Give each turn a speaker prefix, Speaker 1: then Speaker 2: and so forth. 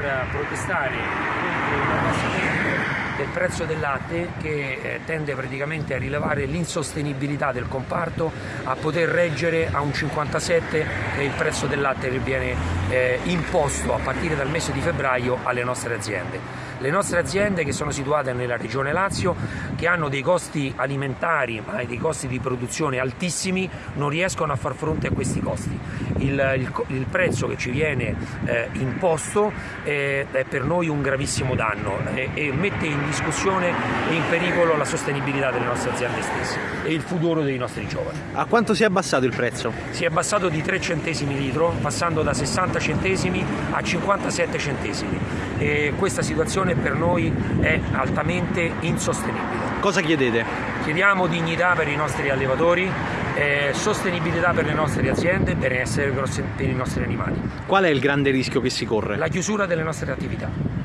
Speaker 1: per protestare contro prezzo del latte che eh, tende praticamente a rilevare l'insostenibilità del comparto a poter reggere a un 57 che il prezzo del latte che viene eh, imposto a partire dal mese di febbraio alle nostre aziende. Le nostre aziende che sono situate nella regione Lazio, che hanno dei costi alimentari ma dei costi di produzione altissimi, non riescono a far fronte a questi costi. Il, il, il prezzo che ci viene eh, imposto eh, è per noi un gravissimo danno eh, e mette in discussione e in pericolo la sostenibilità delle nostre aziende stesse e il futuro dei nostri giovani.
Speaker 2: A quanto si è abbassato il prezzo?
Speaker 1: Si è abbassato di 3 centesimi litro, passando da 60 centesimi a 57 centesimi e questa situazione per noi è altamente insostenibile.
Speaker 2: Cosa chiedete?
Speaker 1: Chiediamo dignità per i nostri allevatori, eh, sostenibilità per le nostre aziende e benessere per i nostri animali.
Speaker 2: Qual è il grande rischio che si corre?
Speaker 1: La chiusura delle nostre attività.